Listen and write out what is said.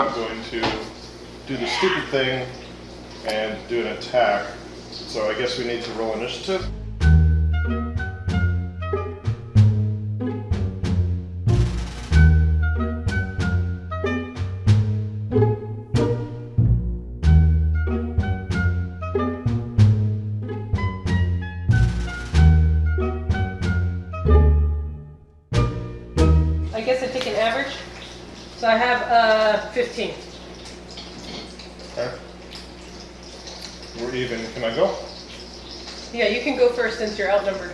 I'm going to do the stupid thing and do an attack. So I guess we need to roll initiative. I guess I take an average. So I have uh, 15. Okay. We're even. Can I go? Yeah, you can go first since you're outnumbered.